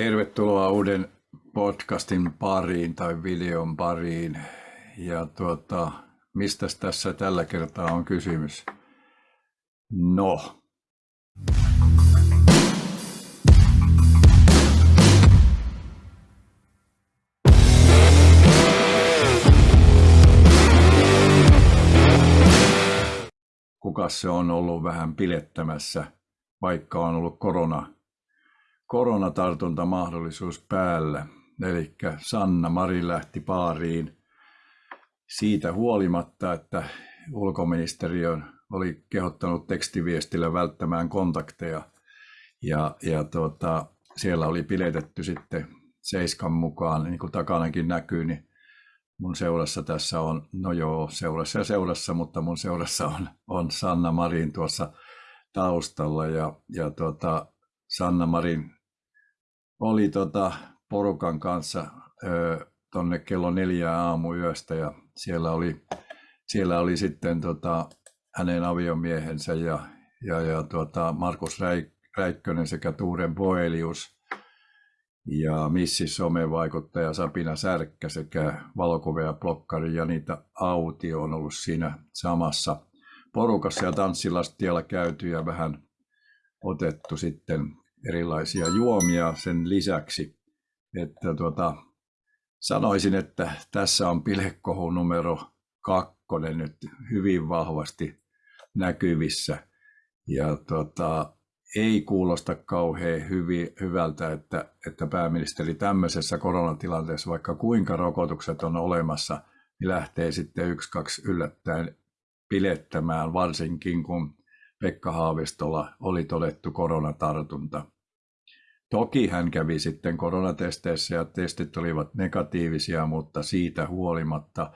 Tervetuloa uuden podcastin pariin tai videon pariin. Ja tuota, mistä tässä tällä kertaa on kysymys? No. Kuka se on ollut vähän pilettämässä, vaikka on ollut korona koronatartuntamahdollisuus päällä. Eli Sanna Mari lähti paariin siitä huolimatta, että ulkoministeriö oli kehottanut tekstiviestillä välttämään kontakteja. Ja, ja tuota, siellä oli piletetty sitten Seiskan mukaan, niin kuin takanakin näkyy, niin mun seurassa tässä on, no joo, seurassa ja seurassa, mutta mun seurassa on, on Sanna Marin tuossa taustalla. Ja, ja tuota, Sanna Marin oli tota porukan kanssa ö, tonne kello neljä aamuyöstä ja siellä oli, siellä oli sitten tota, hänen aviomiehensä ja, ja, ja tota Markus Räik, Räikkönen sekä Tuuren Boelius ja Missi somevaikuttaja Sapina Särkkä sekä valokuvia blokkari Janita Auti on ollut siinä samassa porukassa ja tanssilastialla käyty ja vähän otettu sitten erilaisia juomia sen lisäksi. Että tuota, sanoisin, että tässä on pilekohu numero kakkonen nyt hyvin vahvasti näkyvissä. Ja tuota, ei kuulosta kauhean hyvi, hyvältä, että, että pääministeri tämmöisessä koronatilanteessa, vaikka kuinka rokotukset on olemassa, niin lähtee sitten yksi, kaksi yllättäen pilettämään, varsinkin kun Pekka Haavistolla oli todettu koronatartunta. Toki hän kävi sitten koronatesteissä ja testit olivat negatiivisia, mutta siitä huolimatta,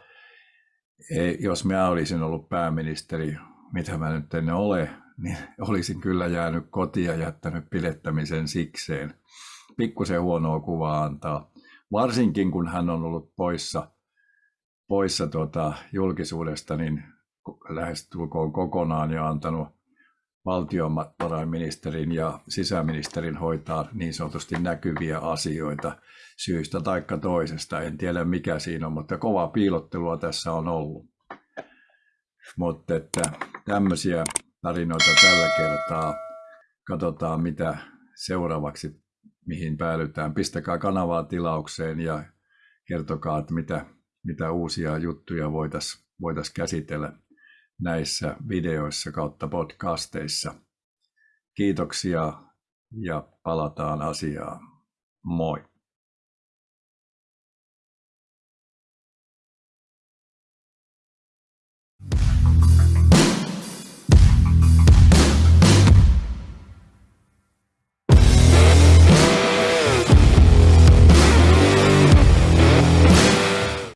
jos mä olisin ollut pääministeri, mitä mä nyt en ole, niin olisin kyllä jäänyt kotia ja jättänyt pilettämisen sikseen. Pikkusen huonoa kuvaa antaa, varsinkin kun hän on ollut poissa, poissa tuota julkisuudesta, niin lähestulkoon kokonaan ja antanut valtiovarainministerin ja sisäministerin hoitaa niin sanotusti näkyviä asioita syystä tai toisesta. En tiedä mikä siinä on, mutta kova piilottelua tässä on ollut. Mutta että tämmöisiä tarinoita tällä kertaa. Katsotaan mitä seuraavaksi, mihin päädytään. Pistäkää kanavaa tilaukseen ja kertokaa, että mitä, mitä uusia juttuja voitaisiin voitais käsitellä näissä videoissa kautta podcasteissa. Kiitoksia ja palataan asiaan. Moi!